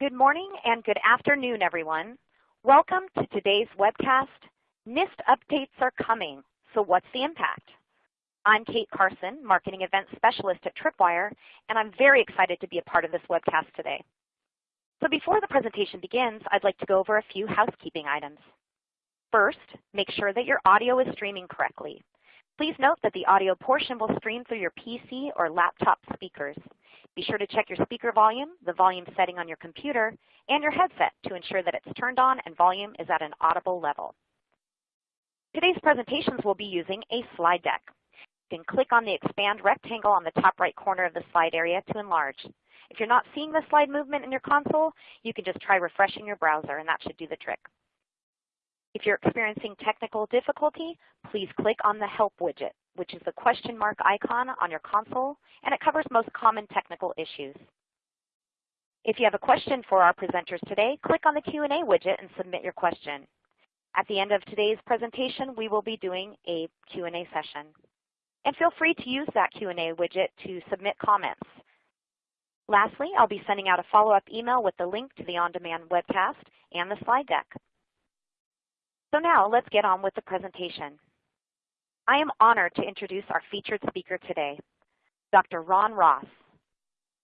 Good morning and good afternoon, everyone. Welcome to today's webcast, NIST Updates Are Coming, So What's the Impact? I'm Kate Carson, Marketing Event Specialist at Tripwire, and I'm very excited to be a part of this webcast today. So before the presentation begins, I'd like to go over a few housekeeping items. First, make sure that your audio is streaming correctly. Please note that the audio portion will stream through your PC or laptop speakers. Be sure to check your speaker volume, the volume setting on your computer, and your headset to ensure that it's turned on and volume is at an audible level. Today's presentations will be using a slide deck. You can click on the expand rectangle on the top right corner of the slide area to enlarge. If you're not seeing the slide movement in your console, you can just try refreshing your browser and that should do the trick. If you're experiencing technical difficulty, please click on the Help widget, which is the question mark icon on your console, and it covers most common technical issues. If you have a question for our presenters today, click on the Q&A widget and submit your question. At the end of today's presentation, we will be doing a Q&A session. And feel free to use that Q&A widget to submit comments. Lastly, I'll be sending out a follow-up email with the link to the on-demand webcast and the slide deck. So now let's get on with the presentation. I am honored to introduce our featured speaker today, Dr. Ron Ross.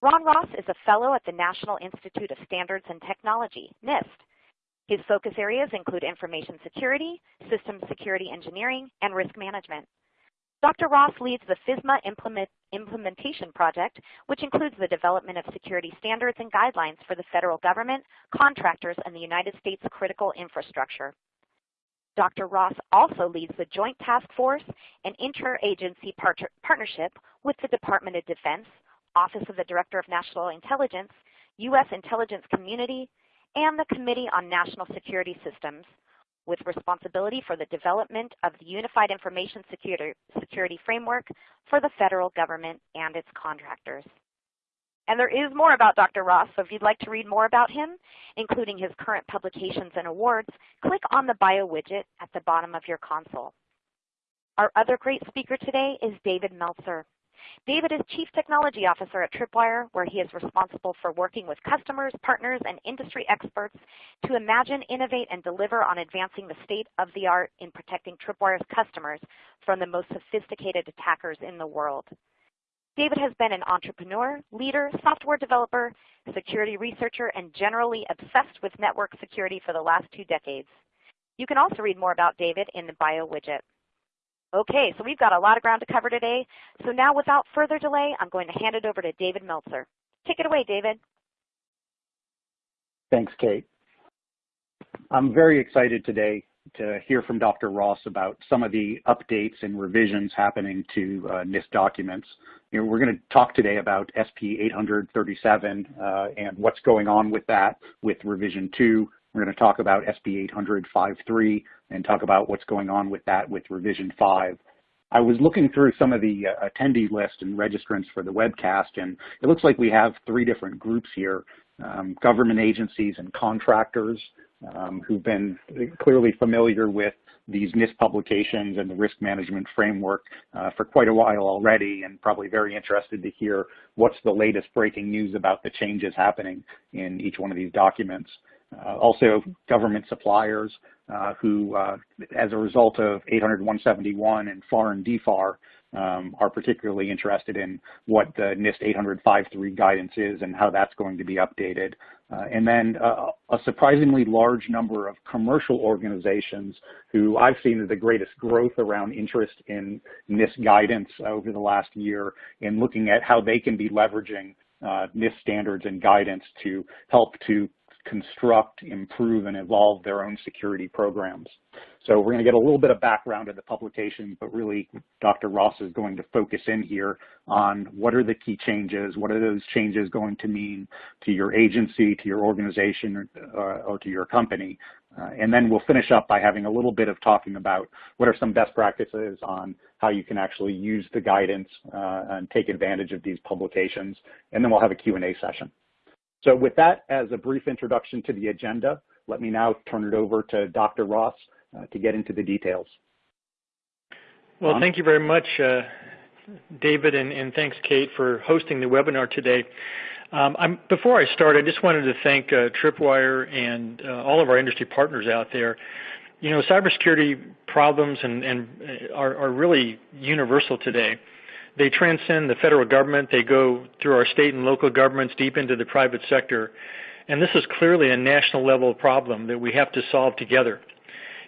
Ron Ross is a fellow at the National Institute of Standards and Technology, NIST. His focus areas include information security, system security engineering, and risk management. Dr. Ross leads the FISMA implement, implementation project, which includes the development of security standards and guidelines for the federal government, contractors, and the United States critical infrastructure. Dr. Ross also leads the Joint Task Force and Interagency part Partnership with the Department of Defense, Office of the Director of National Intelligence, U.S. Intelligence Community, and the Committee on National Security Systems, with responsibility for the development of the Unified Information Security Framework for the federal government and its contractors. And there is more about Dr. Ross, so if you'd like to read more about him, including his current publications and awards, click on the bio widget at the bottom of your console. Our other great speaker today is David Meltzer. David is Chief Technology Officer at Tripwire, where he is responsible for working with customers, partners, and industry experts to imagine, innovate, and deliver on advancing the state of the art in protecting Tripwire's customers from the most sophisticated attackers in the world. David has been an entrepreneur, leader, software developer, security researcher, and generally obsessed with network security for the last two decades. You can also read more about David in the bio widget. Okay, so we've got a lot of ground to cover today. So now without further delay, I'm going to hand it over to David Meltzer. Take it away, David. Thanks, Kate. I'm very excited today to hear from Dr. Ross about some of the updates and revisions happening to uh, NIST documents. You know, we're going to talk today about SP 837 uh, and what's going on with that with revision 2. We're going to talk about SP 853 and talk about what's going on with that with revision 5. I was looking through some of the uh, attendee list and registrants for the webcast, and it looks like we have three different groups here, um, government agencies and contractors, um, who've been clearly familiar with these NIST publications and the risk management framework uh, for quite a while already and probably very interested to hear what's the latest breaking news about the changes happening in each one of these documents. Uh, also government suppliers uh, who, uh, as a result of 800-171 and FAR and DFAR, um, are particularly interested in what the NIST 800-53 guidance is and how that's going to be updated. Uh, and then uh, a surprisingly large number of commercial organizations who I've seen the greatest growth around interest in NIST guidance over the last year in looking at how they can be leveraging uh, NIST standards and guidance to help to construct, improve, and evolve their own security programs. So we're going to get a little bit of background of the publication, but really Dr. Ross is going to focus in here on what are the key changes, what are those changes going to mean to your agency, to your organization, or, or to your company. Uh, and then we'll finish up by having a little bit of talking about what are some best practices on how you can actually use the guidance uh, and take advantage of these publications. And then we'll have a Q&A session. So with that as a brief introduction to the agenda, let me now turn it over to Dr. Ross uh, to get into the details. Well, thank you very much, uh, David, and, and, thanks, Kate, for hosting the webinar today. Um, before I start, I just wanted to thank uh, Tripwire and uh, all of our industry partners out there. You know, cybersecurity problems and, and uh, are, are really universal today. They transcend the federal government. They go through our state and local governments deep into the private sector. And this is clearly a national level problem that we have to solve together.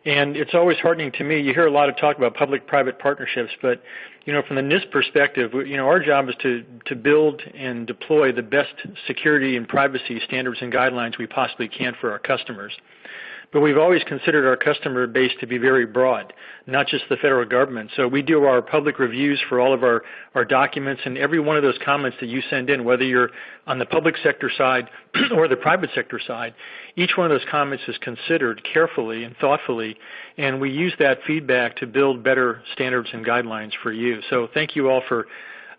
And it's always heartening to me. You hear a lot of talk about public-private partnerships, but you know, from the NIST perspective, you know, our job is to to build and deploy the best security and privacy standards and guidelines we possibly can for our customers. But we've always considered our customer base to be very broad, not just the federal government. So we do our public reviews for all of our, our documents and every one of those comments that you send in, whether you're on the public sector side or the private sector side, each one of those comments is considered carefully and thoughtfully, and we use that feedback to build better standards and guidelines for you. So thank you all for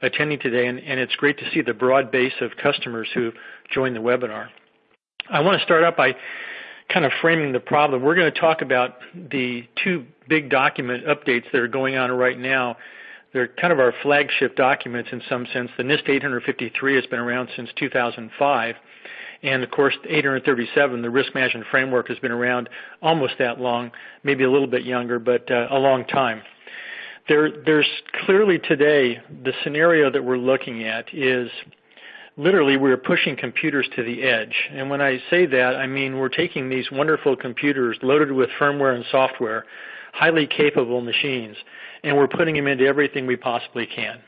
attending today, and, and it's great to see the broad base of customers who joined the webinar. I want to start out by kind of framing the problem, we're going to talk about the two big document updates that are going on right now. They're kind of our flagship documents in some sense. The NIST 853 has been around since 2005. And of course, 837, the risk management framework, has been around almost that long, maybe a little bit younger, but uh, a long time. There, there's clearly today the scenario that we're looking at is literally we're pushing computers to the edge. And when I say that, I mean we're taking these wonderful computers loaded with firmware and software, highly capable machines, and we're putting them into everything we possibly can.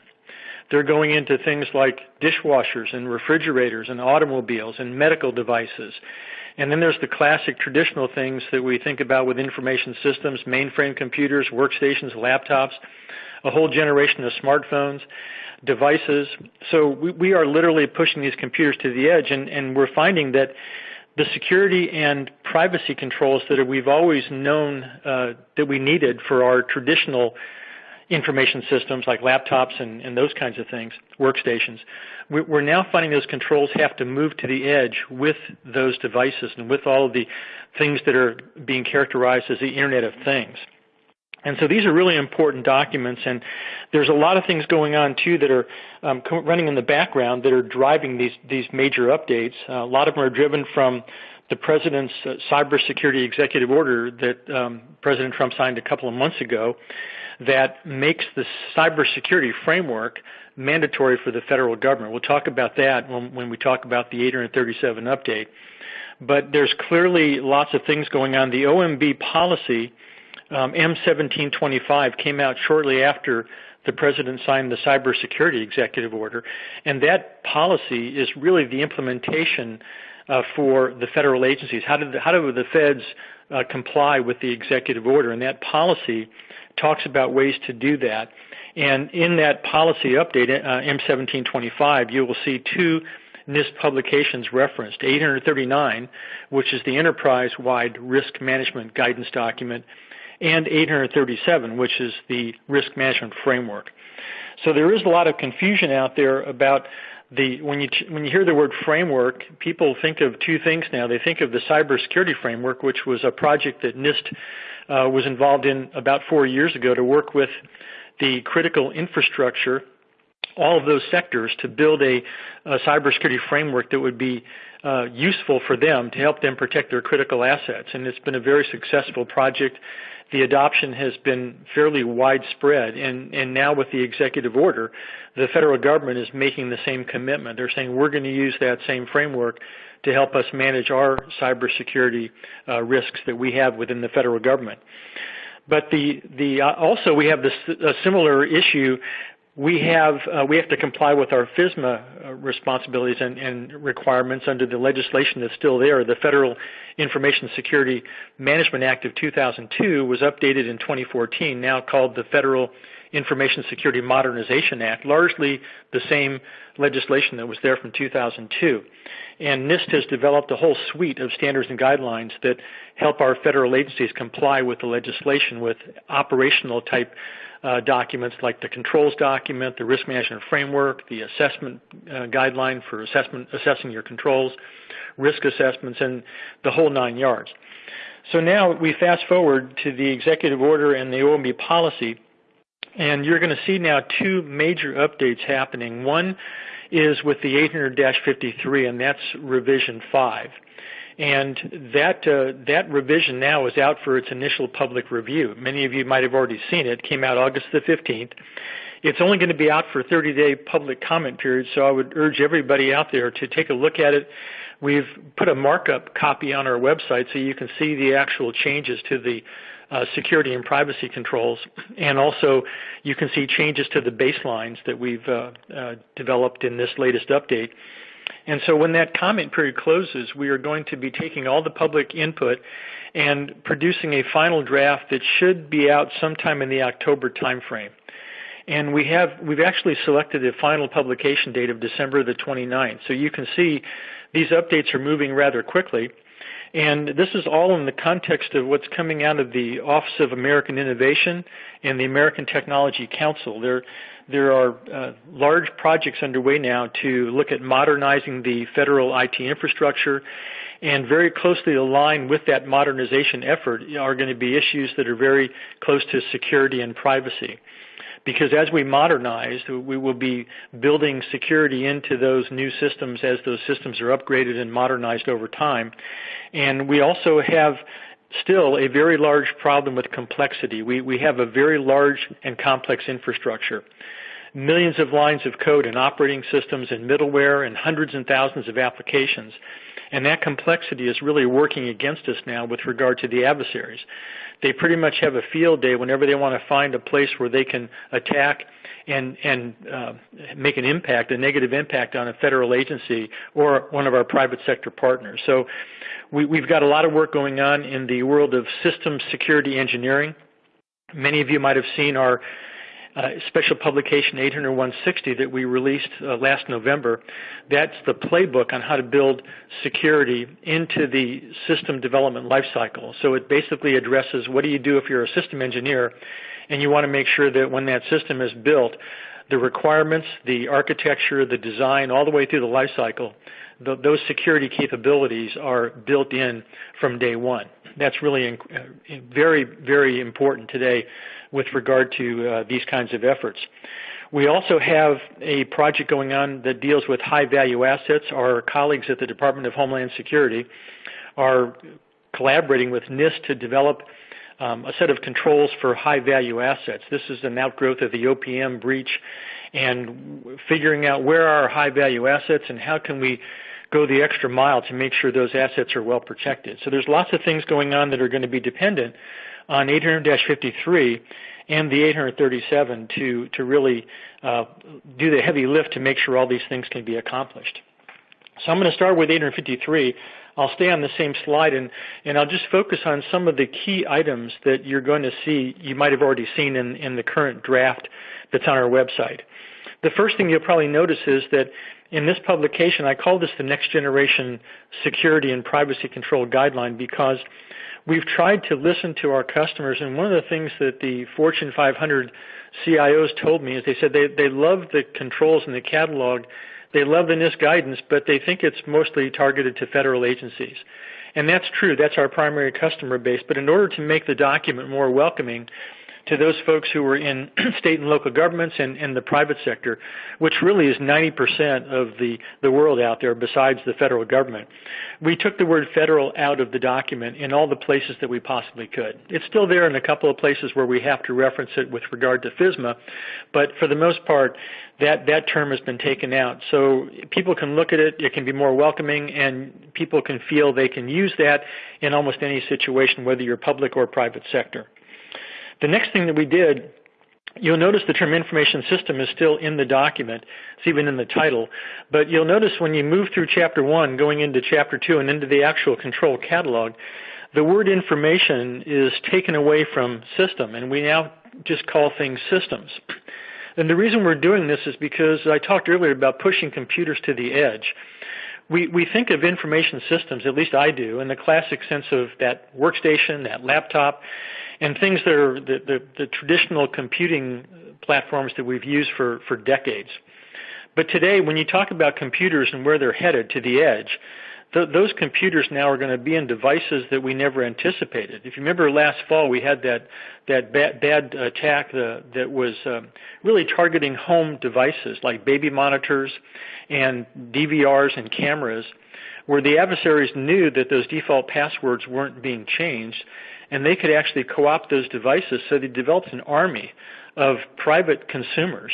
They're going into things like dishwashers and refrigerators and automobiles and medical devices. And then there's the classic traditional things that we think about with information systems, mainframe computers, workstations, laptops, a whole generation of smartphones devices. So we, we are literally pushing these computers to the edge, and, and we're finding that the security and privacy controls that we've always known uh, that we needed for our traditional information systems like laptops and, and those kinds of things, workstations, we're now finding those controls have to move to the edge with those devices and with all of the things that are being characterized as the Internet of Things. And so these are really important documents, and there's a lot of things going on too that are um, running in the background that are driving these these major updates. Uh, a lot of them are driven from the president's uh, cybersecurity executive order that um, President Trump signed a couple of months ago, that makes the cybersecurity framework mandatory for the federal government. We'll talk about that when, when we talk about the 837 update. But there's clearly lots of things going on. The OMB policy um, M1725 came out shortly after the president signed the cybersecurity executive order, and that policy is really the implementation uh, for the federal agencies. How, did the, how do the feds uh, comply with the executive order? And that policy talks about ways to do that. And in that policy update, uh, M1725, you will see two NIST publications referenced, 839, which is the enterprise-wide risk management guidance document, and 837, which is the risk management framework. So there is a lot of confusion out there about the when you when you hear the word framework, people think of two things now. They think of the cybersecurity framework, which was a project that NIST uh, was involved in about four years ago to work with the critical infrastructure, all of those sectors, to build a, a cybersecurity framework that would be uh, useful for them to help them protect their critical assets. And it's been a very successful project the adoption has been fairly widespread. And, and now with the executive order, the federal government is making the same commitment. They're saying we're going to use that same framework to help us manage our cybersecurity uh, risks that we have within the federal government. But the, the, uh, also we have this a similar issue we have uh, we have to comply with our FISMA uh, responsibilities and, and, requirements under the legislation that's still there. The Federal Information Security Management Act of 2002 was updated in 2014, now called the Federal Information Security Modernization Act, largely the same legislation that was there from 2002. And NIST has developed a whole suite of standards and guidelines that help our federal agencies comply with the legislation with operational type uh, documents like the controls document, the risk management framework, the assessment uh, guideline for assessment, assessing your controls, risk assessments, and the whole nine yards. So now we fast forward to the executive order and the OMB policy, and you're going to see now two major updates happening. One is with the 800-53, and that's revision 5. And that, uh, that revision now is out for its initial public review. Many of you might have already seen it. It came out August the 15th. It's only going to be out for a 30-day public comment period, so I would urge everybody out there to take a look at it. We've put a markup copy on our website so you can see the actual changes to the uh, security and privacy controls, and also you can see changes to the baselines that we've uh, uh, developed in this latest update. And so when that comment period closes, we are going to be taking all the public input and producing a final draft that should be out sometime in the October timeframe. And we have we've actually selected a final publication date of December the 29th. So you can see these updates are moving rather quickly. And this is all in the context of what's coming out of the Office of American Innovation and the American Technology Council. There, there are uh, large projects underway now to look at modernizing the federal IT infrastructure, and very closely aligned with that modernization effort are going to be issues that are very close to security and privacy because as we modernize, we will be building security into those new systems as those systems are upgraded and modernized over time. And we also have still a very large problem with complexity. We, we have a very large and complex infrastructure. Millions of lines of code and operating systems and middleware and hundreds and thousands of applications. And that complexity is really working against us now with regard to the adversaries. They pretty much have a field day whenever they want to find a place where they can attack and and uh, make an impact, a negative impact on a federal agency or one of our private sector partners. So we, we've got a lot of work going on in the world of systems security engineering. Many of you might have seen our uh, special publication 80160 that we released uh, last November. That's the playbook on how to build security into the system development lifecycle. So it basically addresses what do you do if you're a system engineer and you want to make sure that when that system is built, the requirements, the architecture, the design, all the way through the lifecycle, the, those security capabilities are built in from day one. That's really in, uh, very, very important today with regard to uh, these kinds of efforts. We also have a project going on that deals with high value assets. Our colleagues at the Department of Homeland Security are collaborating with NIST to develop um, a set of controls for high value assets. This is an outgrowth of the OPM breach and figuring out where are our high value assets and how can we go the extra mile to make sure those assets are well protected. So there's lots of things going on that are going to be dependent on 800-53 and the 837 to, to really uh, do the heavy lift to make sure all these things can be accomplished. So I'm going to start with 853. I'll stay on the same slide and, and I'll just focus on some of the key items that you're going to see, you might have already seen in, in the current draft that's on our website. The first thing you'll probably notice is that in this publication, I call this the Next Generation Security and Privacy Control Guideline because we've tried to listen to our customers, and one of the things that the Fortune 500 CIOs told me is they said they, they love the controls in the catalog, they love the NIST guidance, but they think it's mostly targeted to federal agencies. And that's true, that's our primary customer base, but in order to make the document more welcoming, to those folks who were in state and local governments and, and the private sector, which really is 90% of the, the world out there besides the federal government. We took the word federal out of the document in all the places that we possibly could. It's still there in a couple of places where we have to reference it with regard to FISMA, but for the most part, that, that term has been taken out. So people can look at it, it can be more welcoming, and people can feel they can use that in almost any situation, whether you're public or private sector. The next thing that we did, you'll notice the term information system is still in the document. It's even in the title. But you'll notice when you move through chapter one, going into chapter two and into the actual control catalog, the word information is taken away from system and we now just call things systems. And the reason we're doing this is because I talked earlier about pushing computers to the edge. We, we think of information systems, at least I do, in the classic sense of that workstation, that laptop, and things that are the, the, the traditional computing platforms that we've used for, for decades. But today, when you talk about computers and where they're headed to the edge, th those computers now are going to be in devices that we never anticipated. If you remember last fall, we had that that bad, bad attack uh, that was um, really targeting home devices like baby monitors and DVRs and cameras, where the adversaries knew that those default passwords weren't being changed, and they could actually co-opt those devices. So they developed an army of private consumers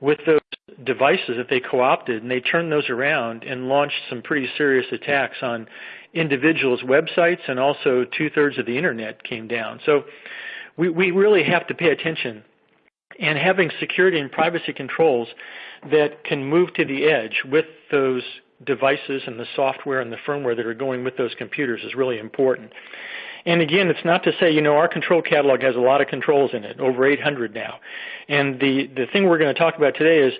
with those devices that they co-opted, and they turned those around and launched some pretty serious attacks on individuals' websites, and also two-thirds of the internet came down. So we, we really have to pay attention. And having security and privacy controls that can move to the edge with those devices and the software and the firmware that are going with those computers is really important. And again, it's not to say, you know, our control catalog has a lot of controls in it, over 800 now. And the, the thing we're going to talk about today is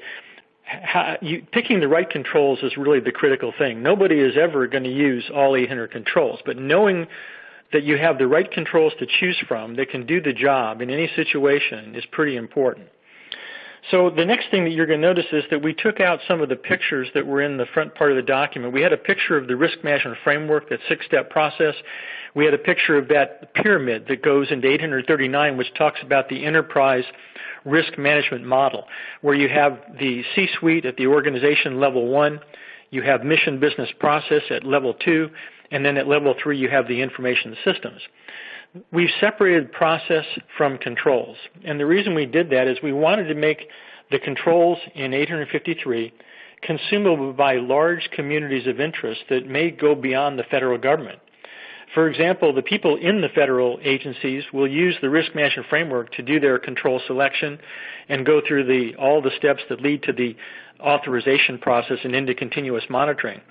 how, you, picking the right controls is really the critical thing. Nobody is ever going to use all 800 controls, but knowing that you have the right controls to choose from that can do the job in any situation is pretty important. So the next thing that you're going to notice is that we took out some of the pictures that were in the front part of the document. We had a picture of the risk management framework, that six-step process. We had a picture of that pyramid that goes into 839, which talks about the enterprise risk management model, where you have the C-suite at the organization level one, you have mission business process at level two, and then at level three you have the information systems. We've separated process from controls. And the reason we did that is we wanted to make the controls in 853 consumable by large communities of interest that may go beyond the federal government. For example, the people in the federal agencies will use the risk management framework to do their control selection and go through the, all the steps that lead to the authorization process and into continuous monitoring.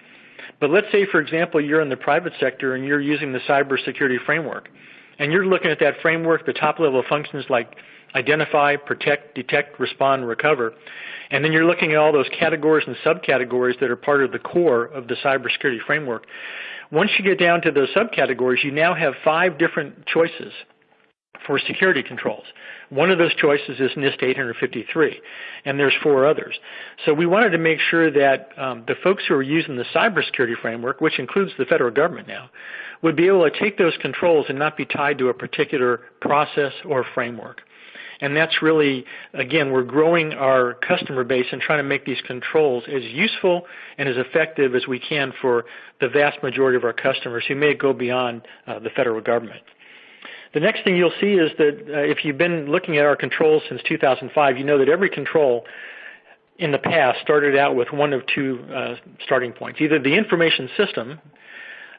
But let's say, for example, you're in the private sector and you're using the cybersecurity framework and you're looking at that framework, the top level functions like identify, protect, detect, respond, recover. And then you're looking at all those categories and subcategories that are part of the core of the cybersecurity framework. Once you get down to those subcategories, you now have five different choices for security controls. One of those choices is NIST 853, and there's four others. So we wanted to make sure that um, the folks who are using the cybersecurity framework, which includes the federal government now, would be able to take those controls and not be tied to a particular process or framework. And that's really, again, we're growing our customer base and trying to make these controls as useful and as effective as we can for the vast majority of our customers who may go beyond uh, the federal government. The next thing you'll see is that uh, if you've been looking at our controls since 2005, you know that every control in the past started out with one of two uh, starting points. Either the information system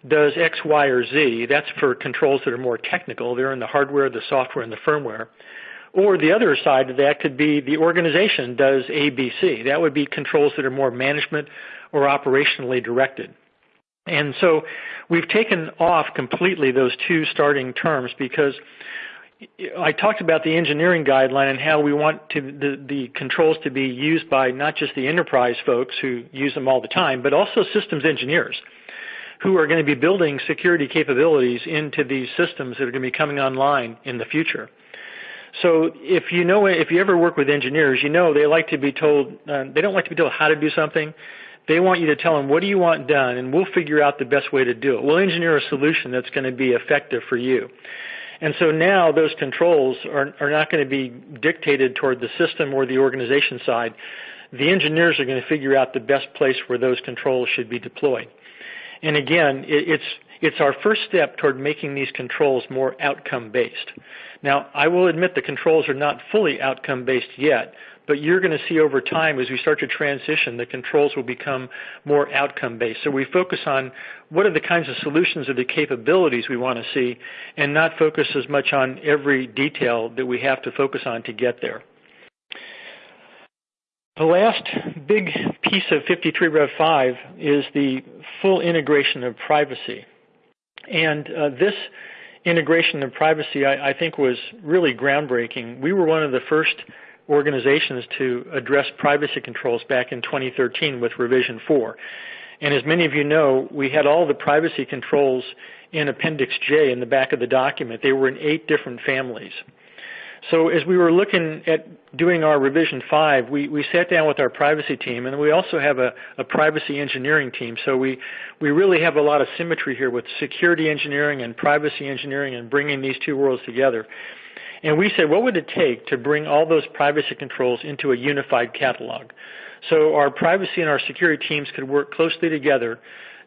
does X, Y, or Z. That's for controls that are more technical. They're in the hardware, the software, and the firmware. Or the other side of that could be the organization does A, B, C. That would be controls that are more management or operationally directed. And so we've taken off completely those two starting terms because I talked about the engineering guideline and how we want to, the, the controls to be used by not just the enterprise folks who use them all the time, but also systems engineers who are going to be building security capabilities into these systems that are going to be coming online in the future. So if you know, if you ever work with engineers, you know they like to be told, uh, they don't like to be told how to do something. They want you to tell them, what do you want done? And we'll figure out the best way to do it. We'll engineer a solution that's going to be effective for you. And so now those controls are, are not going to be dictated toward the system or the organization side. The engineers are going to figure out the best place where those controls should be deployed. And again, it's it's our first step toward making these controls more outcome based. Now, I will admit the controls are not fully outcome based yet, but you're going to see over time as we start to transition, the controls will become more outcome based. So we focus on what are the kinds of solutions or the capabilities we want to see and not focus as much on every detail that we have to focus on to get there. The last big piece of 53 Rev 5 is the full integration of privacy. And uh, this integration of privacy, I, I, think, was really groundbreaking. We were one of the first organizations to address privacy controls back in 2013 with Revision 4. And as many of you know, we had all the privacy controls in Appendix J in the back of the document. They were in eight different families. So as we were looking at doing our revision 5, we, we sat down with our privacy team, and we also have a, a privacy engineering team. So we, we really have a lot of symmetry here with security engineering and privacy engineering and bringing these two worlds together. And we said, what would it take to bring all those privacy controls into a unified catalog? So our privacy and our security teams could work closely together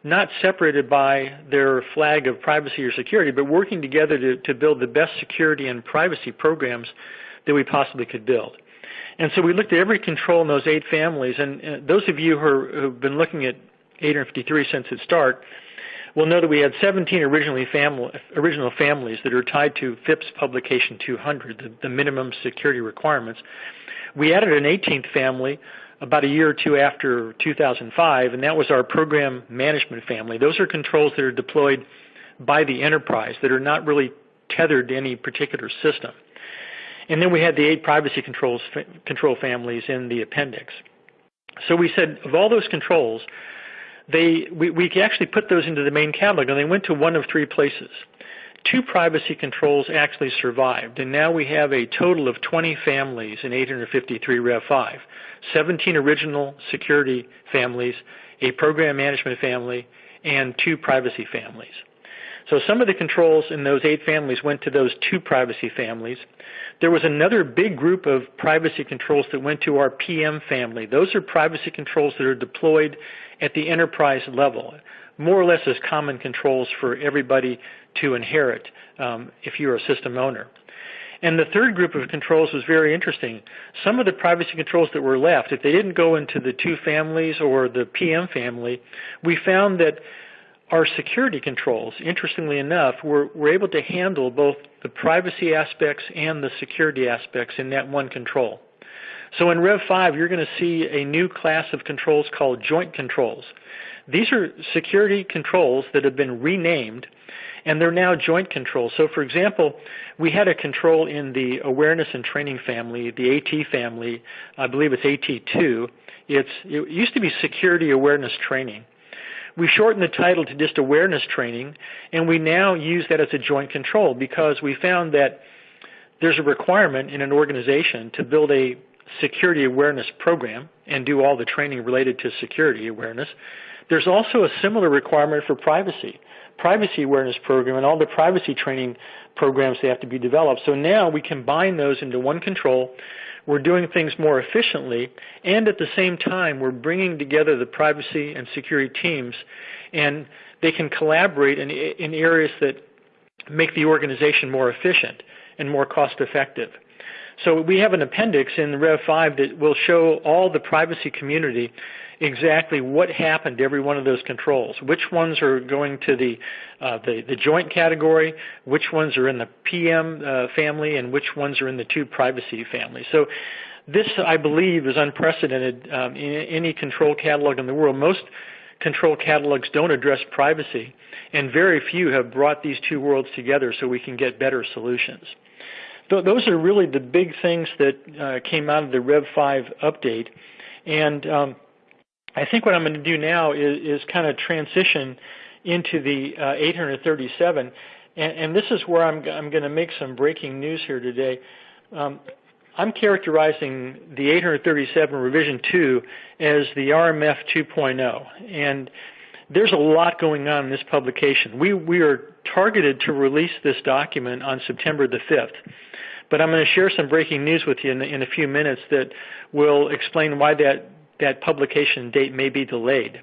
not separated by their flag of privacy or security, but working together to, to build the best security and privacy programs that we possibly could build. And so we looked at every control in those eight families, and, and those of you who have been looking at 853 since its start will know that we had 17 originally family, original families that are tied to FIPS Publication 200, the, the minimum security requirements. We added an 18th family about a year or two after 2005, and that was our program management family. Those are controls that are deployed by the enterprise that are not really tethered to any particular system. And then we had the eight privacy controls control families in the appendix. So we said of all those controls, they we, we actually put those into the main catalog, and they went to one of three places two privacy controls actually survived, and now we have a total of 20 families in 853 Rev 5, 17 original security families, a program management family, and two privacy families. So some of the controls in those eight families went to those two privacy families. There was another big group of privacy controls that went to our PM family. Those are privacy controls that are deployed at the enterprise level more or less as common controls for everybody to inherit um, if you're a system owner. And the third group of controls was very interesting. Some of the privacy controls that were left, if they didn't go into the two families or the PM family, we found that our security controls, interestingly enough, were, were able to handle both the privacy aspects and the security aspects in that one control. So in Rev 5, you're going to see a new class of controls called joint controls. These are security controls that have been renamed and they're now joint controls. So for example, we had a control in the awareness and training family, the AT family, I believe it's AT2. It's, it used to be security awareness training. We shortened the title to just awareness training, and we now use that as a joint control because we found that there's a requirement in an organization to build a security awareness program and do all the training related to security awareness. There's also a similar requirement for privacy, privacy awareness program and all the privacy training programs that have to be developed. So now we combine those into one control. We're doing things more efficiently, and at the same time, we're bringing together the privacy and security teams, and they can collaborate in, in areas that make the organization more efficient and more cost effective. So we have an appendix in Rev 5 that will show all the privacy community exactly what happened to every one of those controls. Which ones are going to the, uh, the, the, joint category, which ones are in the PM uh, family, and which ones are in the two privacy families. So this, I believe, is unprecedented um, in any control catalog in the world. Most control catalogs don't address privacy, and very few have brought these two worlds together so we can get better solutions. Th those are really the big things that uh, came out of the Rev 5 update. And um, I think what I'm going to do now is, is kind of transition into the uh, 837, and, and, this is where I'm, I'm going to make some breaking news here today. Um, I'm characterizing the 837 revision 2 as the RMF 2.0, and there's a lot going on in this publication. We, we are targeted to release this document on September the 5th. But I'm going to share some breaking news with you in, in a few minutes that will explain why that that publication date may be delayed.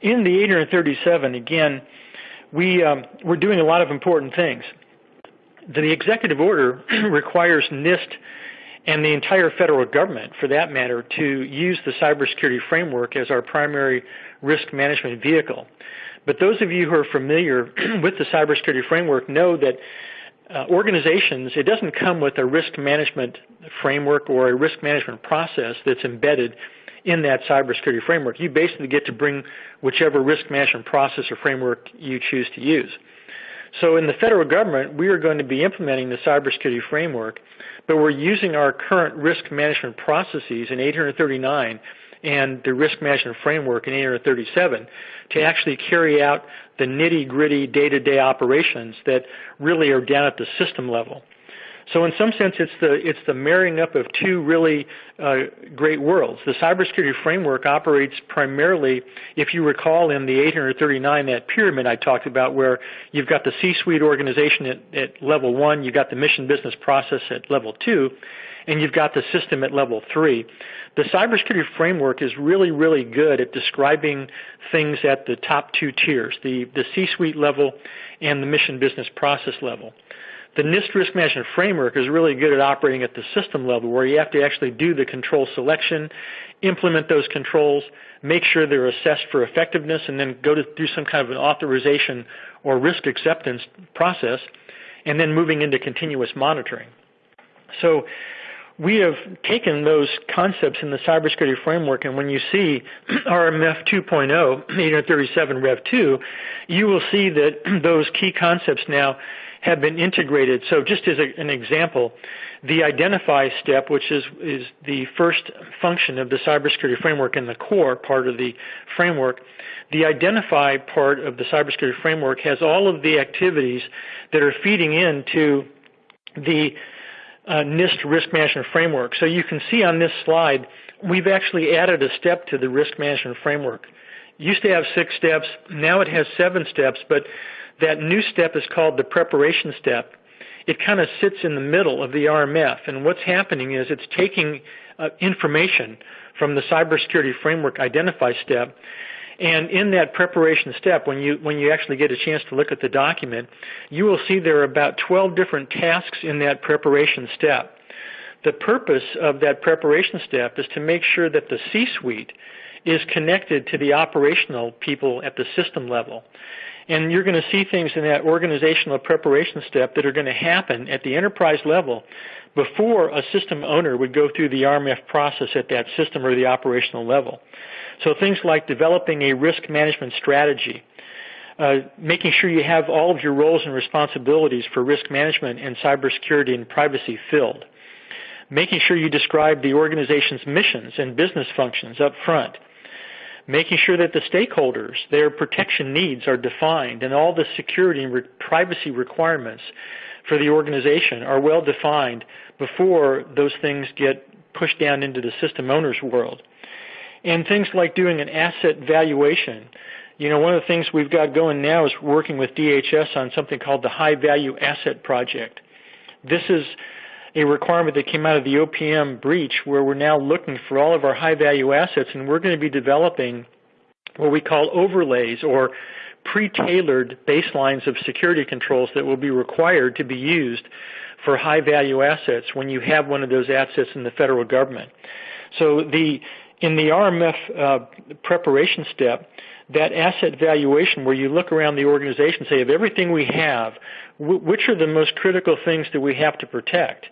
In the 837, again, we, um, we're doing a lot of important things. The executive order requires NIST and the entire federal government, for that matter, to use the cybersecurity framework as our primary risk management vehicle. But those of you who are familiar with the cybersecurity framework know that uh, organizations, it doesn't come with a risk management framework or a risk management process that's embedded in that cybersecurity framework. You basically get to bring whichever risk management process or framework you choose to use. So in the federal government, we are going to be implementing the cybersecurity framework, but we're using our current risk management processes in 839 and the risk management framework in 837 to actually carry out the nitty gritty day-to-day operations that really are down at the system level. So in some sense, it's the it's the marrying up of two really uh, great worlds. The cybersecurity framework operates primarily, if you recall, in the 839 that pyramid I talked about, where you've got the C-suite organization at, at level one, you've got the mission business process at level two, and you've got the system at level three. The cybersecurity framework is really, really good at describing things at the top two tiers, the, the C-suite level and the mission business process level. The NIST risk management framework is really good at operating at the system level where you have to actually do the control selection, implement those controls, make sure they're assessed for effectiveness, and then go to do some kind of an authorization or risk acceptance process, and then moving into continuous monitoring. So we have taken those concepts in the cybersecurity framework, and when you see RMF 2.0, 837 Rev 2, you will see that those key concepts now have been integrated. So just as a, an example, the identify step, which is, is the first function of the cybersecurity framework and the core part of the framework, the identify part of the cybersecurity framework has all of the activities that are feeding into the uh, NIST risk management framework. So you can see on this slide, we've actually added a step to the risk management framework. It used to have six steps, now it has seven steps, but that new step is called the preparation step. It kind of sits in the middle of the RMF, and what's happening is it's taking uh, information from the cybersecurity framework identify step, and in that preparation step, when you when you actually get a chance to look at the document, you will see there are about 12 different tasks in that preparation step. The purpose of that preparation step is to make sure that the C-suite is connected to the operational people at the system level. And you're going to see things in that organizational preparation step that are going to happen at the enterprise level before a system owner would go through the RMF process at that system or the operational level. So things like developing a risk management strategy, uh, making sure you have all of your roles and responsibilities for risk management and cybersecurity and privacy filled, making sure you describe the organization's missions and business functions up front, making sure that the stakeholders, their protection needs are defined and all the security and re privacy requirements for the organization are well defined before those things get pushed down into the system owner's world. And things like doing an asset valuation. You know, one of the things we've got going now is working with DHS on something called the High Value Asset Project. This is a requirement that came out of the OPM breach where we're now looking for all of our high value assets and we're going to be developing what we call overlays or pre-tailored baselines of security controls that will be required to be used for high value assets when you have one of those assets in the federal government. So the in the RMF uh, preparation step, that asset valuation where you look around the organization and say, of everything we have, which are the most critical things that we have to protect?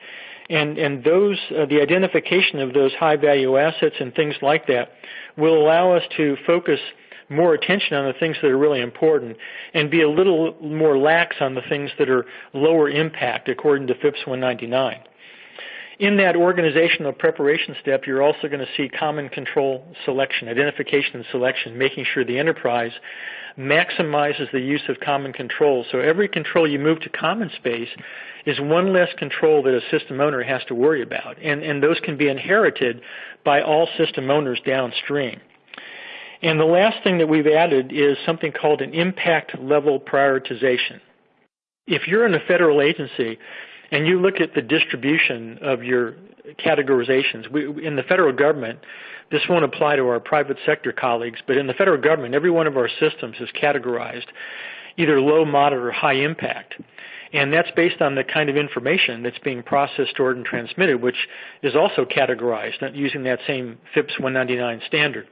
And, and those, uh, the identification of those high value assets and things like that will allow us to focus more attention on the things that are really important and be a little more lax on the things that are lower impact according to FIPS 199. In that organizational preparation step, you're also going to see common control selection, identification and selection, making sure the enterprise maximizes the use of common controls. So every control you move to common space is one less control that a system owner has to worry about. And, and those can be inherited by all system owners downstream. And the last thing that we've added is something called an impact level prioritization. If you're in a federal agency and you look at the distribution of your categorizations, we, in the federal government, this won't apply to our private sector colleagues, but in the federal government, every one of our systems is categorized either low, moderate, or high impact. And that's based on the kind of information that's being processed, stored, and transmitted, which is also categorized using that same FIPS 199 standard.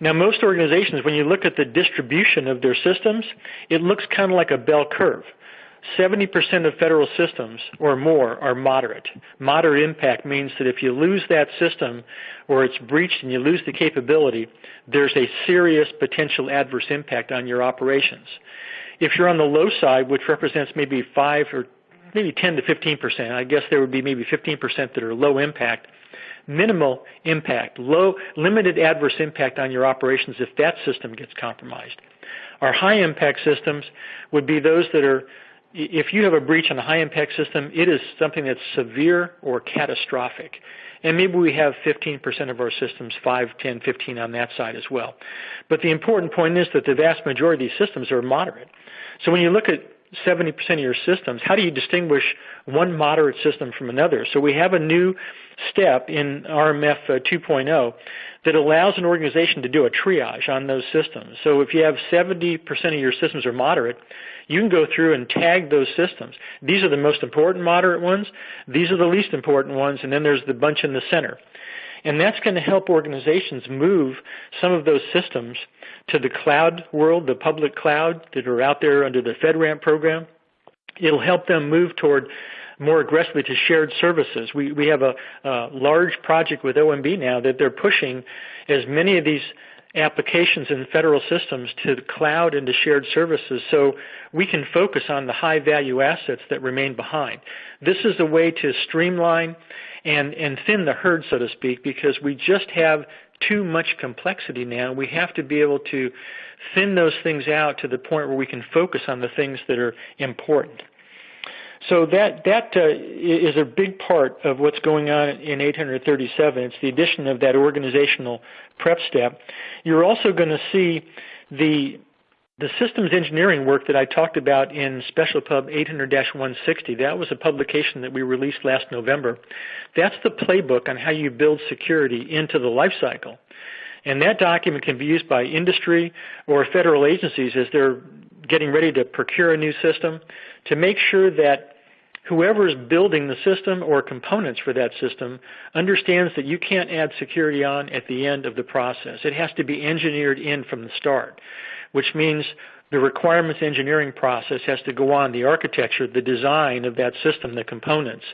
Now, most organizations, when you look at the distribution of their systems, it looks kind of like a bell curve. 70% of federal systems or more are moderate. Moderate impact means that if you lose that system or it's breached and you lose the capability, there's a serious potential adverse impact on your operations. If you're on the low side, which represents maybe 5 or maybe 10 to 15%, I guess there would be maybe 15% that are low impact, minimal impact, low, limited adverse impact on your operations if that system gets compromised. Our high impact systems would be those that are if you have a breach on a high impact system, it is something that's severe or catastrophic. And maybe we have 15% of our systems, 5, 10, 15 on that side as well. But the important point is that the vast majority of these systems are moderate. So when you look at 70% of your systems, how do you distinguish one moderate system from another? So we have a new step in RMF uh, 2.0 that allows an organization to do a triage on those systems. So if you have 70% of your systems are moderate, you can go through and tag those systems. These are the most important moderate ones. These are the least important ones. And then there's the bunch in the center. And that's going to help organizations move some of those systems to the cloud world, the public cloud that are out there under the FedRAMP program. It'll help them move toward more aggressively to shared services. We, we have a, a large project with OMB now that they're pushing as many of these applications in federal systems to the cloud and to shared services so we can focus on the high value assets that remain behind. This is a way to streamline and, and thin the herd, so to speak, because we just have too much complexity now. We have to be able to thin those things out to the point where we can focus on the things that are important. So that that uh, is a big part of what's going on in 837. It's the addition of that organizational prep step. You're also going to see the the systems engineering work that I talked about in Special Pub 800-160. That was a publication that we released last November. That's the playbook on how you build security into the lifecycle. And that document can be used by industry or federal agencies as they're getting ready to procure a new system to make sure that whoever is building the system or components for that system understands that you can't add security on at the end of the process. It has to be engineered in from the start, which means the requirements engineering process has to go on, the architecture, the design of that system, the components.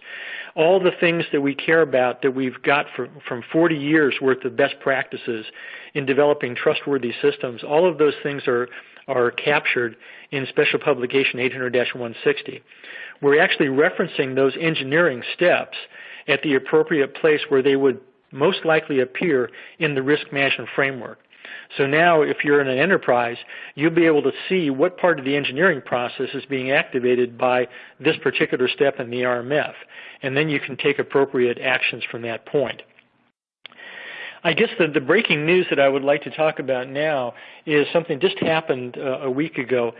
All the things that we care about that we've got for, from 40 years worth of best practices in developing trustworthy systems, all of those things are, are captured in Special Publication 800-160 we're actually referencing those engineering steps at the appropriate place where they would most likely appear in the risk management framework. So now if you're in an enterprise, you'll be able to see what part of the engineering process is being activated by this particular step in the RMF. And then you can take appropriate actions from that point. I guess the, the breaking news that I would like to talk about now is something just happened uh, a week ago.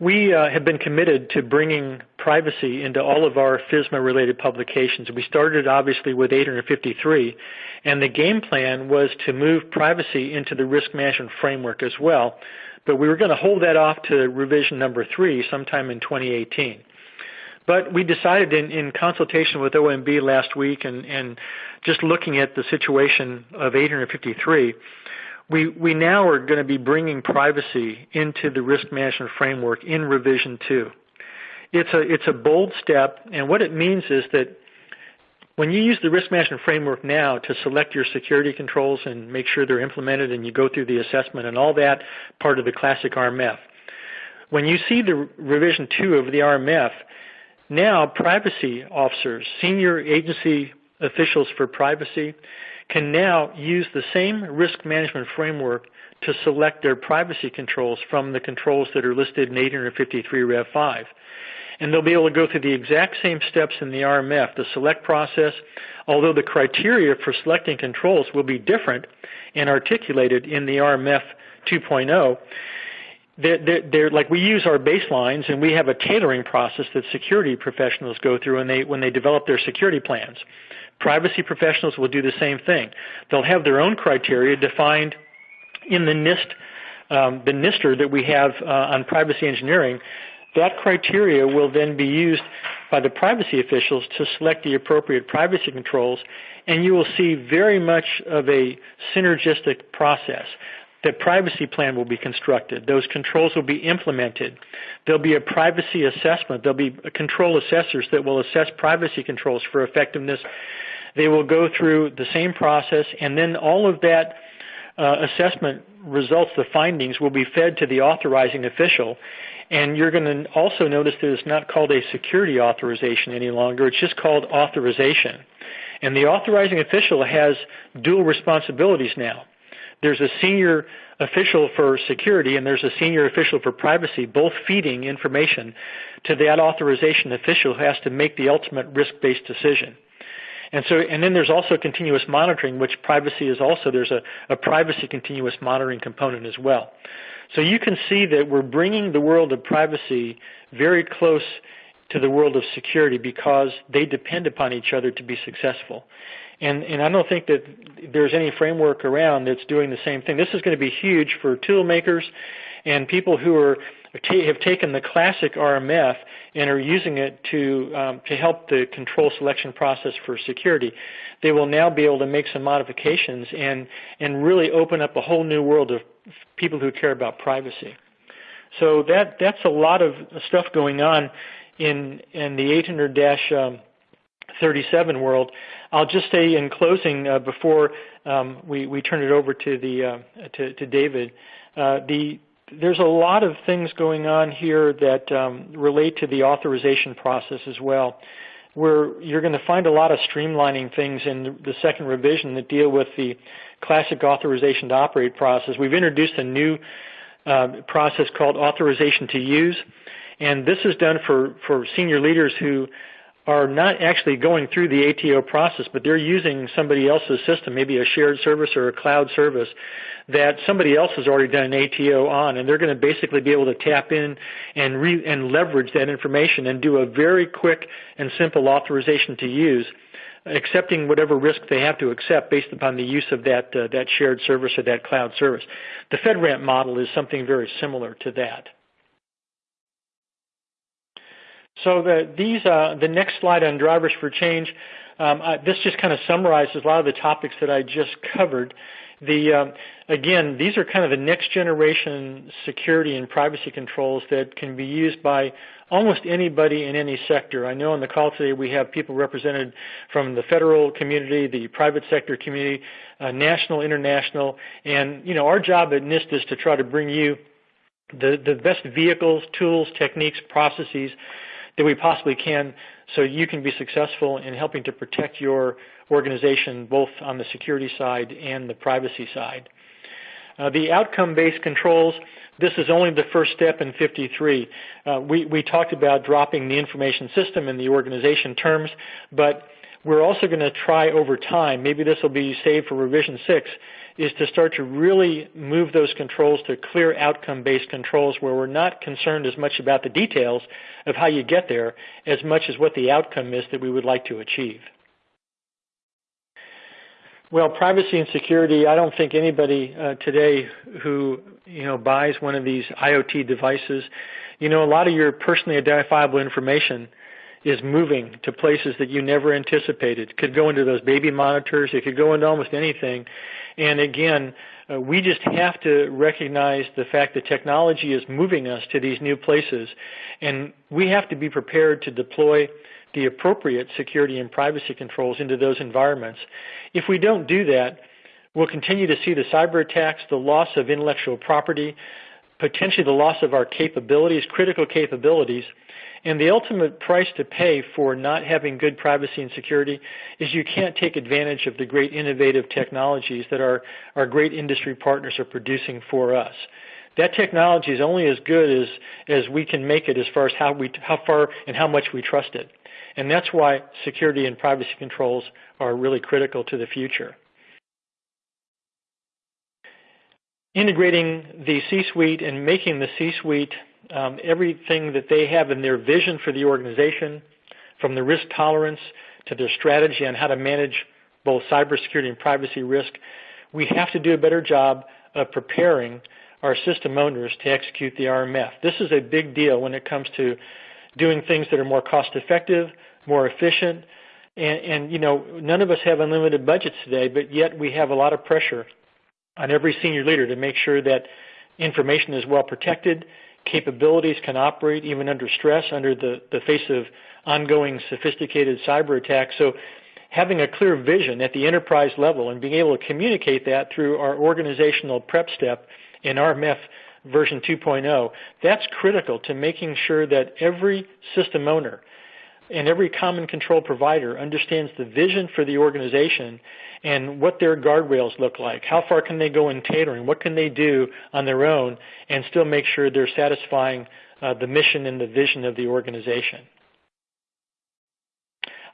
We uh, have been committed to bringing privacy into all of our FISMA-related publications. We started obviously with 853, and the game plan was to move privacy into the risk management framework as well, but we were going to hold that off to revision number three sometime in 2018. But we decided in, in consultation with OMB last week and, and just looking at the situation of 853, we, we now are going to be bringing privacy into the risk management framework in revision 2. It's a, it's a bold step, and what it means is that when you use the risk management framework now to select your security controls and make sure they're implemented and you go through the assessment and all that part of the classic RMF, when you see the revision 2 of the RMF, now privacy officers, senior agency officials for privacy, can now use the same risk management framework to select their privacy controls from the controls that are listed in 853 Rev 5. And they'll be able to go through the exact same steps in the RMF, the select process, although the criteria for selecting controls will be different and articulated in the RMF 2.0. They're, they're, they're, like we use our baselines and we have a tailoring process that security professionals go through when they, when they develop their security plans. Privacy professionals will do the same thing. They'll have their own criteria defined in the NIST, um, the NISTIR that we have uh, on privacy engineering. That criteria will then be used by the privacy officials to select the appropriate privacy controls, and you will see very much of a synergistic process. The privacy plan will be constructed. Those controls will be implemented. There'll be a privacy assessment. There'll be control assessors that will assess privacy controls for effectiveness they will go through the same process, and then all of that uh, assessment results, the findings, will be fed to the authorizing official. And you're going to also notice that it's not called a security authorization any longer. It's just called authorization. And the authorizing official has dual responsibilities now. There's a senior official for security and there's a senior official for privacy, both feeding information to that authorization official who has to make the ultimate risk-based decision. And so, and then there's also continuous monitoring, which privacy is also, there's a, a privacy continuous monitoring component as well. So you can see that we're bringing the world of privacy very close to the world of security because they depend upon each other to be successful. And, and I don't think that there's any framework around that's doing the same thing. This is going to be huge for tool makers and people who are have taken the classic RMF and are using it to um, to help the control selection process for security. They will now be able to make some modifications and and really open up a whole new world of people who care about privacy. So that that's a lot of stuff going on in in the 800 um, 37 world. I'll just say in closing, uh, before um, we, we turn it over to, the, uh, to, to David, uh, the, there's a lot of things going on here that um, relate to the authorization process as well, where you're going to find a lot of streamlining things in the second revision that deal with the classic authorization to operate process. We've introduced a new uh, process called authorization to use, and this is done for, for senior leaders who are not actually going through the ATO process, but they're using somebody else's system, maybe a shared service or a cloud service that somebody else has already done an ATO on, and they're going to basically be able to tap in and re- and leverage that information and do a very quick and simple authorization to use, accepting whatever risk they have to accept based upon the use of that uh, that shared service or that cloud service. The FedRAMP model is something very similar to that. So the, these, uh, the next slide on drivers for change, um, I, this just kind of summarizes a lot of the topics that I just covered. The, um, again, these are kind of the next generation security and privacy controls that can be used by almost anybody in any sector. I know on the call today we have people represented from the federal community, the private sector community, uh, national, international, and you know our job at NIST is to try to bring you the, the best vehicles, tools, techniques, processes that we possibly can so you can be successful in helping to protect your organization both on the security side and the privacy side. Uh, the outcome-based controls, this is only the first step in 53. Uh, we, we talked about dropping the information system in the organization terms, but we're also going to try over time, maybe this will be saved for revision 6, is to start to really move those controls to clear outcome-based controls where we're not concerned as much about the details of how you get there as much as what the outcome is that we would like to achieve. Well, privacy and security, I don't think anybody uh, today who, you know, buys one of these IoT devices, you know, a lot of your personally identifiable information is moving to places that you never anticipated. It could go into those baby monitors. It could go into almost anything. And again, uh, we just have to recognize the fact that technology is moving us to these new places. And we have to be prepared to deploy the appropriate security and privacy controls into those environments. If we don't do that, we'll continue to see the cyber attacks, the loss of intellectual property, potentially the loss of our capabilities, critical capabilities, and the ultimate price to pay for not having good privacy and security is you can't take advantage of the great innovative technologies that our, our great industry partners are producing for us. That technology is only as good as, as we can make it as far as how, we, how far and how much we trust it. And that's why security and privacy controls are really critical to the future. Integrating the C-suite and making the C-suite um, everything that they have in their vision for the organization, from the risk tolerance to their strategy on how to manage both cybersecurity and privacy risk, we have to do a better job of preparing our system owners to execute the RMF. This is a big deal when it comes to doing things that are more cost effective, more efficient, and, and you know, none of us have unlimited budgets today, but yet we have a lot of pressure on every senior leader to make sure that information is well protected capabilities can operate even under stress, under the, the face of ongoing sophisticated cyber attacks. So having a clear vision at the enterprise level and being able to communicate that through our organizational prep step in RMF version 2.0, that's critical to making sure that every system owner and every common control provider understands the vision for the organization and what their guardrails look like. How far can they go in tailoring? What can they do on their own and still make sure they're satisfying uh, the mission and the vision of the organization?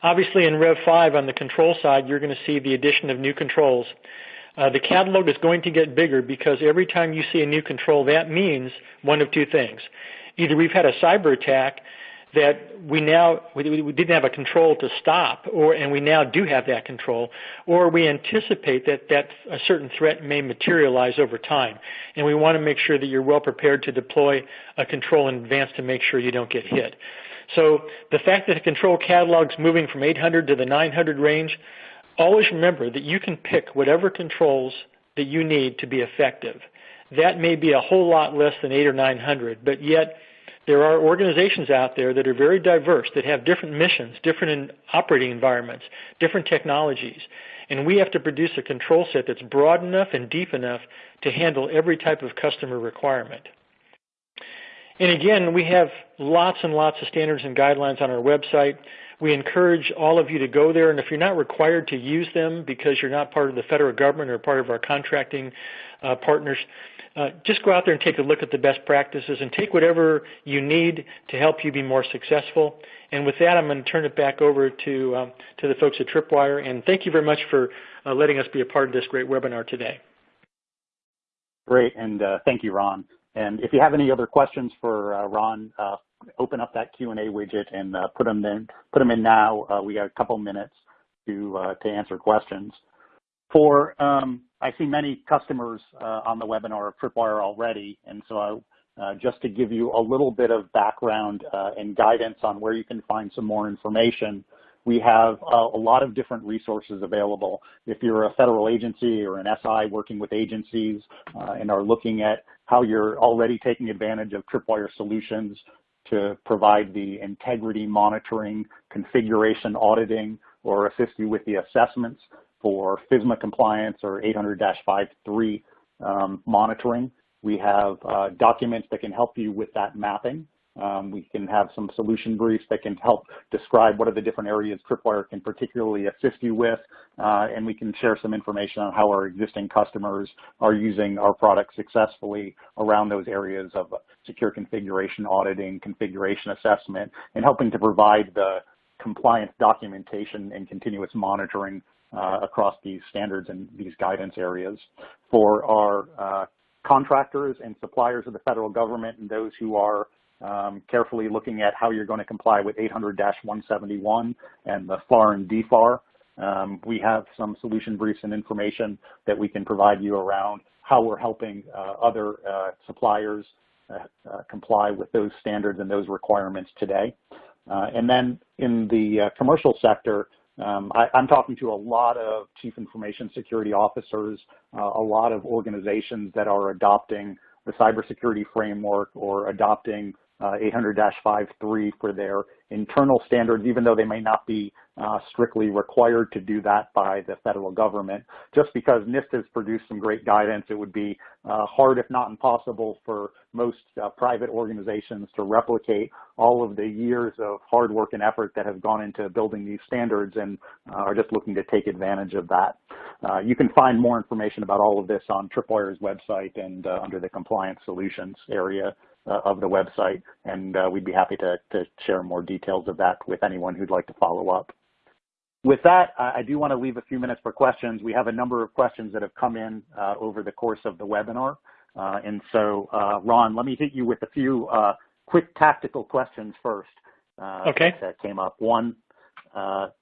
Obviously in Rev 5 on the control side, you're going to see the addition of new controls. Uh, the catalog is going to get bigger because every time you see a new control, that means one of two things. Either we've had a cyber attack that we now we, we, didn't have a control to stop, or and we now do have that control, or we anticipate that that a certain threat may materialize over time, and we want to make sure that you're well prepared to deploy a control in advance to make sure you don't get hit. So the fact that the control catalog is moving from 800 to the 900 range, always remember that you can pick whatever controls that you need to be effective. That may be a whole lot less than 8 or 900, but yet there are organizations out there that are very diverse, that have different missions, different operating environments, different technologies. And we have to produce a control set that's broad enough and deep enough to handle every type of customer requirement. And again, we have lots and lots of standards and guidelines on our website. We encourage all of you to go there, and if you're not required to use them because you're not part of the federal government or part of our contracting uh, partners, uh, just go out there and take a look at the best practices and take whatever you need to help you be more successful. And with that, I'm going to turn it back over to, um, to the folks at Tripwire. And thank you very much for uh, letting us be a part of this great webinar today. Great, and uh, thank you, Ron. And if you have any other questions for uh, Ron, uh, open up that Q&A widget and put them in. Put them in now. we got a couple minutes to to answer questions. For um, I see many customers uh, on the webinar of Tripwire already, and so uh, just to give you a little bit of background uh, and guidance on where you can find some more information, we have a lot of different resources available. If you're a federal agency or an SI working with agencies and are looking at how you're already taking advantage of Tripwire solutions to provide the integrity monitoring, configuration auditing, or assist you with the assessments, for FISMA compliance or 800-53 um, monitoring. We have uh, documents that can help you with that mapping. Um, we can have some solution briefs that can help describe what are the different areas Tripwire can particularly assist you with, uh, and we can share some information on how our existing customers are using our product successfully around those areas of secure configuration auditing, configuration assessment, and helping to provide the compliance documentation and continuous monitoring uh, across these standards and these guidance areas. For our uh, contractors and suppliers of the federal government and those who are um, carefully looking at how you're going to comply with 800-171 and the FAR and DFAR, um, we have some solution briefs and information that we can provide you around how we're helping uh, other uh, suppliers uh, uh comply with those standards and those requirements today. Uh, and then in the commercial sector, um, I, am talking to a lot of chief information security officers, uh, a lot of organizations that are adopting the cybersecurity framework or adopting 800-53 for their internal standards, even though they may not be uh, strictly required to do that by the federal government. Just because NIST has produced some great guidance, it would be uh, hard, if not impossible, for most uh, private organizations to replicate all of the years of hard work and effort that have gone into building these standards and uh, are just looking to take advantage of that. Uh, you can find more information about all of this on Tripwire's website and uh, under the compliance solutions area uh, of the website, and uh, we'd be happy to, to share more details of that with anyone who'd like to follow up. With that, I do want to leave a few minutes for questions. We have a number of questions that have come in uh, over the course of the webinar. Uh, and so, uh, Ron, let me hit you with a few uh, quick tactical questions first okay. that came up. One,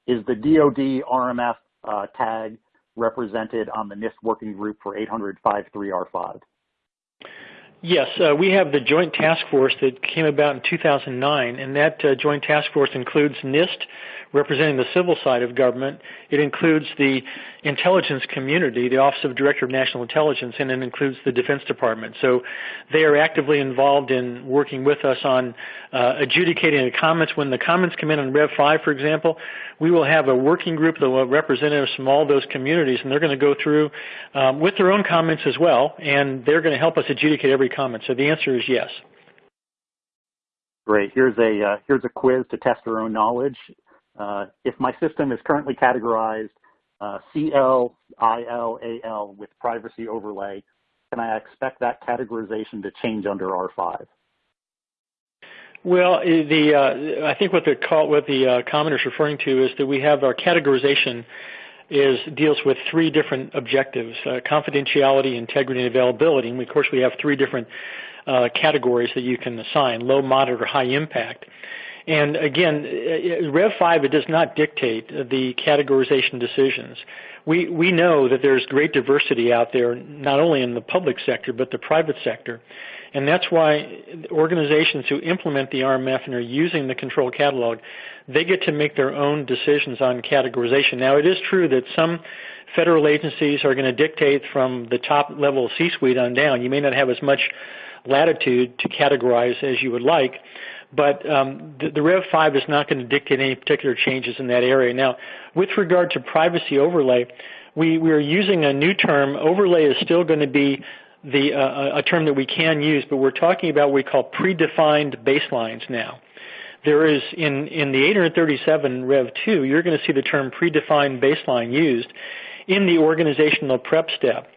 is the DoD RMF tag represented on the NIST working group for 800-53R5? Yes, uh, we have the Joint Task Force that came about in 2009, and that uh, Joint Task Force includes NIST, representing the civil side of government. It includes the intelligence community, the Office of Director of National Intelligence, and it includes the Defense Department. So they are actively involved in working with us on uh, adjudicating the comments. When the comments come in on Rev 5, for example, we will have a working group that will representatives from all those communities, and they're going to go through um, with their own comments as well, and they're going to help us adjudicate every comment. So the answer is yes. Great. Here's a, uh, here's a quiz to test your own knowledge. Uh, if my system is currently categorized uh, CL, with privacy overlay, can I expect that categorization to change under R5? Well, the uh, I think what the call, what the uh, commenter is referring to is that we have our categorization is deals with three different objectives: uh, confidentiality, integrity, and availability. And of course, we have three different uh, categories that you can assign: low, moderate, or high impact. And again, uh, Rev 5 it does not dictate the categorization decisions. We we know that there's great diversity out there, not only in the public sector but the private sector. And that's why organizations who implement the RMF and are using the control catalog, they get to make their own decisions on categorization. Now, it is true that some federal agencies are going to dictate from the top level C-suite on down. You may not have as much latitude to categorize as you would like, but um, the, the, Rev 5 is not going to dictate any particular changes in that area. Now, with regard to privacy overlay, we, we are using a new term. Overlay is still going to be the, uh, a term that we can use, but we're talking about what we call predefined baselines now. There is in, in the 837 Rev 2, you're going to see the term predefined baseline used in the organizational prep step.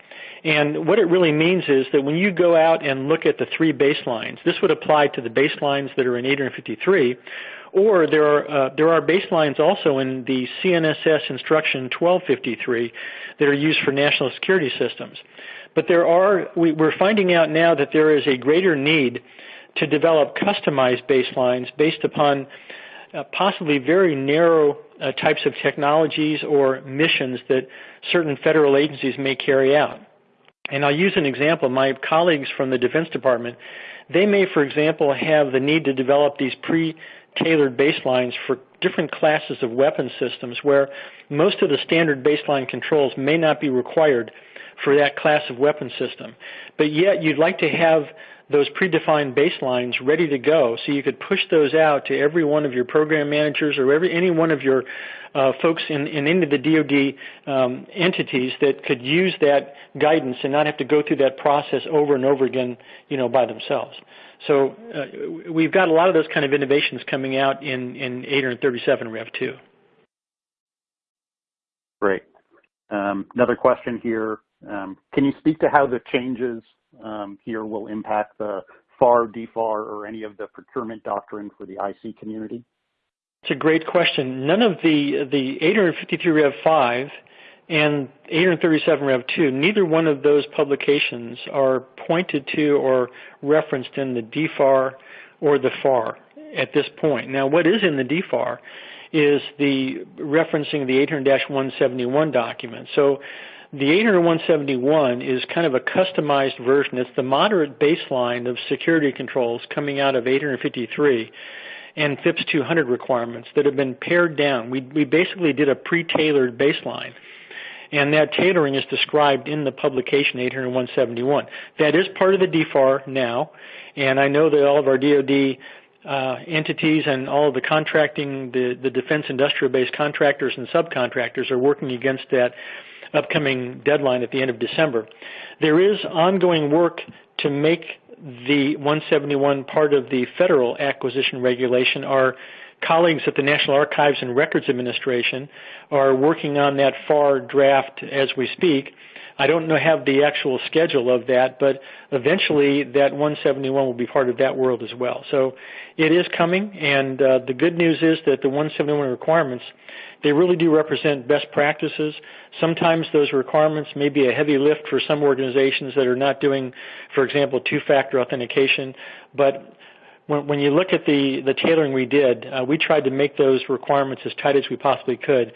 And what it really means is that when you go out and look at the three baselines, this would apply to the baselines that are in 853, or there are, uh, there are baselines also in the CNSS instruction 1253 that are used for national security systems. But there are, we, we're finding out now that there is a greater need to develop customized baselines based upon uh, possibly very narrow uh, types of technologies or missions that certain federal agencies may carry out. And I'll use an example. My colleagues from the Defense Department, they may, for example, have the need to develop these pre-tailored baselines for different classes of weapon systems where most of the standard baseline controls may not be required for that class of weapon system. But yet you'd like to have those predefined baselines ready to go so you could push those out to every one of your program managers or every any one of your uh, folks in, in any of the DoD um, entities that could use that guidance and not have to go through that process over and over again, you know, by themselves. So uh, we've got a lot of those kind of innovations coming out in, in 837 Rev 2. Great. Um, another question here. Um, can you speak to how the changes um, here will impact the FAR, DFAR, or any of the procurement doctrine for the IC community? It's a great question. None of the, the 853 Rev 5 and 837 Rev 2, neither one of those publications are pointed to or referenced in the DFAR or the FAR at this point. Now, what is in the DFAR is the referencing of the 800-171 document. So the 800-171 is kind of a customized version. It's the moderate baseline of security controls coming out of 853 and FIPS 200 requirements that have been pared down. We, we basically did a pre-tailored baseline. And that tailoring is described in the publication 800-171. That is part of the DFAR now, and I know that all of our DoD uh, entities and all of the contracting, the, the defense industrial based contractors and subcontractors are working against that upcoming deadline at the end of December. There is ongoing work to make the 171 part of the federal acquisition regulation. Our colleagues at the National Archives and Records Administration are working on that FAR draft as we speak. I don't know have the actual schedule of that, but eventually that 171 will be part of that world as well. So it is coming, and uh, the good news is that the 171 requirements they really do represent best practices. Sometimes those requirements may be a heavy lift for some organizations that are not doing, for example, two-factor authentication. But when, when you look at the, the tailoring we did, uh, we tried to make those requirements as tight as we possibly could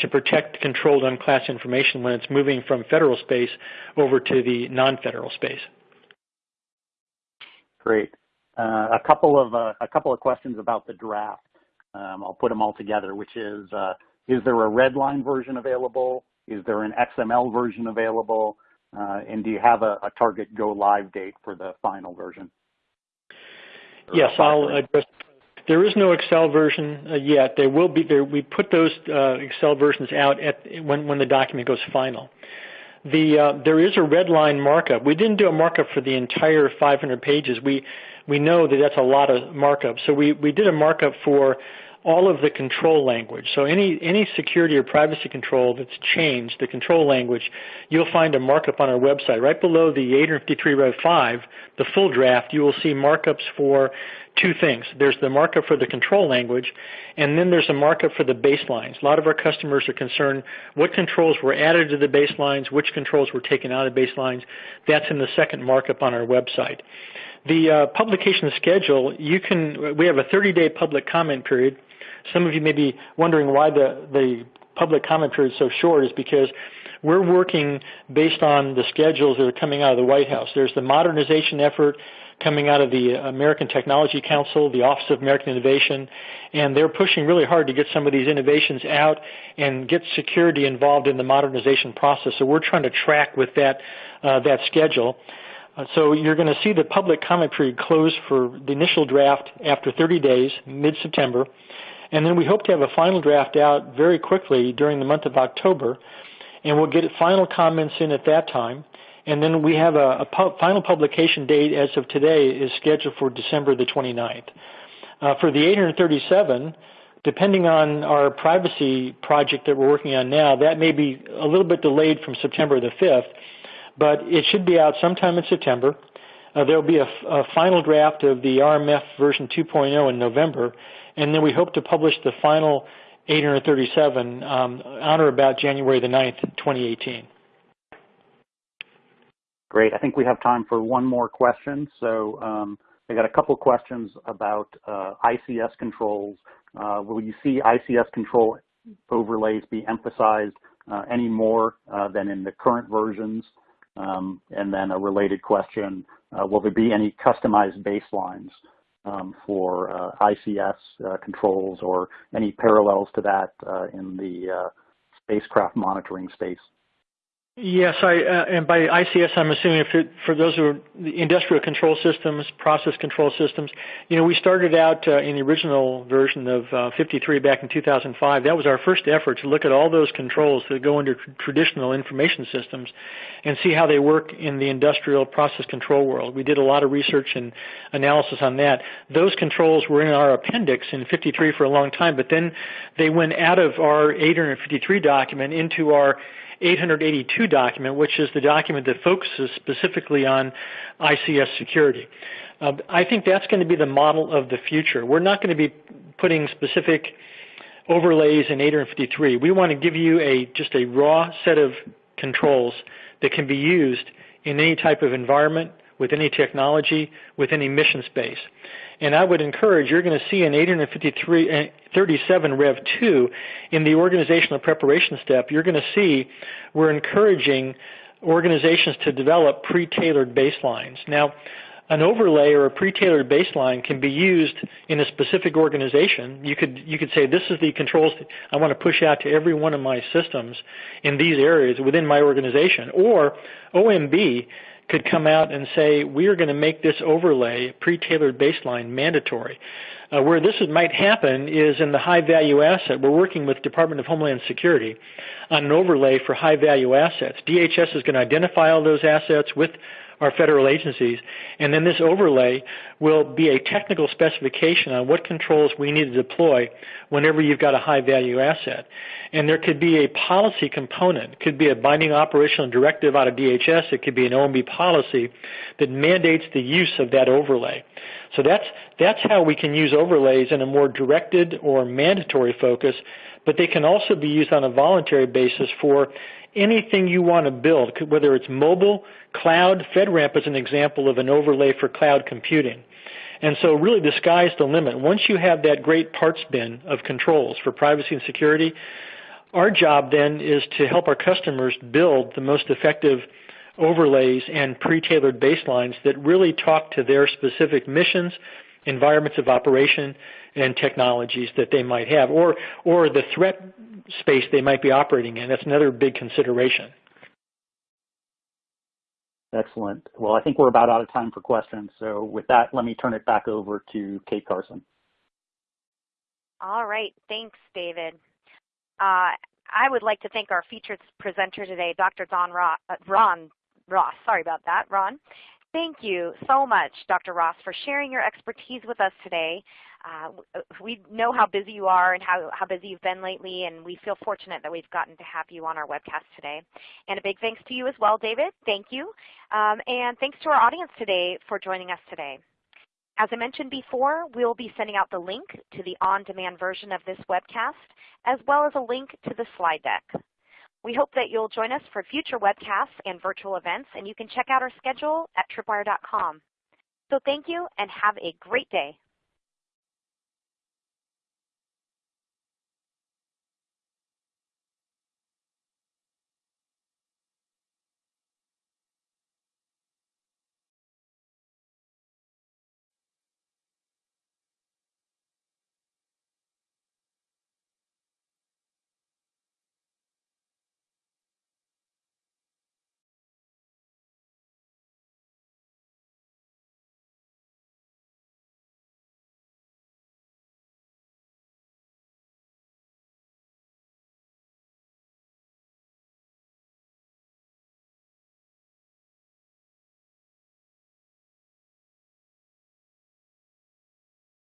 to protect controlled unclassified information when it's moving from federal space over to the non-federal space. Great. Uh, a couple of uh, a couple of questions about the draft. Um, I'll put them all together, which is, uh, is there a redline version available? Is there an XML version available? Uh, and do you have a, a, target go live date for the final version? Yes, I'll address. There is no Excel version uh, yet. There will be. There, we put those uh, Excel versions out at when when the document goes final. the uh, there is a red line markup. We didn't do a markup for the entire 500 pages. We we know that that's a lot of markup. So we, we did a markup for all of the control language. So any, any security or privacy control that's changed, the control language, you'll find a markup on our website. Right below the 853 Rev 5, the full draft, you will see markups for two things. There's the markup for the control language, and then there's a markup for the baselines. A lot of our customers are concerned what controls were added to the baselines, which controls were taken out of baselines. That's in the second markup on our website. The uh, publication schedule, you can, we have a 30-day public comment period. Some of you may be wondering why the, the public comment period is so short is because we're working based on the schedules that are coming out of the White House. There's the modernization effort coming out of the American Technology Council, the Office of American Innovation, and they're pushing really hard to get some of these innovations out and get security involved in the modernization process. So we're trying to track with that, uh, that schedule. Uh, so you're going to see the public comment period close for the initial draft after 30 days, mid-September. And then we hope to have a final draft out very quickly during the month of October. And we'll get final comments in at that time. And then we have a, a pu final publication date as of today is scheduled for December the 29th. Uh, for the 837, depending on our privacy project that we're working on now, that may be a little bit delayed from September the 5th but it should be out sometime in September. Uh, there will be a, a, final draft of the RMF version 2.0 in November, and then we hope to publish the final 837 um, on or about January the 9th, 2018. Great. I think we have time for one more question. So um, I got a couple questions about uh, ICS controls. Uh, will you see ICS control overlays be emphasized uh, any more uh, than in the current versions? Um, and then a related question, uh, will there be any customized baselines um, for uh, ICS uh, controls or any parallels to that uh, in the uh, spacecraft monitoring space? Yes, I, uh, and by ICS, I'm assuming for those who are industrial control systems, process control systems. You know, we started out uh, in the original version of uh, 53 back in 2005. That was our first effort to look at all those controls that go into tr traditional information systems and see how they work in the industrial process control world. We did a lot of research and analysis on that. Those controls were in our appendix in 53 for a long time, but then they went out of our 853 document into our 882 document, which is the document that focuses specifically on ICS security. Uh, I think that's going to be the model of the future. We're not going to be putting specific overlays in 853. We want to give you a just a raw set of controls that can be used in any type of environment, with any technology, with any mission space. And I would encourage, you're going to see in 853, uh, 37 Rev 2 in the organizational preparation step, you're going to see we're encouraging organizations to develop pre-tailored baselines. Now, an overlay or a pre-tailored baseline can be used in a specific organization. You could you could say this is the controls I want to push out to every one of my systems in these areas within my organization. Or OMB could come out and say, we are going to make this overlay, pre-tailored baseline, mandatory. Uh, where this might happen is in the high value asset. We're working with Department of Homeland Security on an overlay for high value assets. DHS is going to identify all those assets with our federal agencies. And then this overlay will be a technical specification on what controls we need to deploy whenever you've got a high value asset. And there could be a policy component. It could be a binding operational directive out of DHS. It could be an OMB policy that mandates the use of that overlay. So that's, that's how we can use overlays in a more directed or mandatory focus, but they can also be used on a voluntary basis for anything you want to build, whether it's mobile, cloud, FedRAMP is an example of an overlay for cloud computing. And so really the sky's the limit. Once you have that great parts bin of controls for privacy and security, our job then is to help our customers build the most effective overlays and pre-tailored baselines that really talk to their specific missions, environments of operation, and technologies that they might have, or, or the threat space they might be operating in. That's another big consideration. Excellent. Well, I think we're about out of time for questions. So with that, let me turn it back over to Kate Carson. All right. Thanks, David. Uh, I would like to thank our featured presenter today, Dr. Don Ron, uh, Ron Ross. Sorry about that, Ron. Thank you so much, Dr. Ross, for sharing your expertise with us today. Uh, we know how busy you are and how, how busy you've been lately, and we feel fortunate that we've gotten to have you on our webcast today. And a big thanks to you as well, David. Thank you. Um, and thanks to our audience today for joining us today. As I mentioned before, we'll be sending out the link to the on-demand version of this webcast, as well as a link to the slide deck. We hope that you'll join us for future webcasts and virtual events, and you can check out our schedule at tripwire.com. So thank you and have a great day.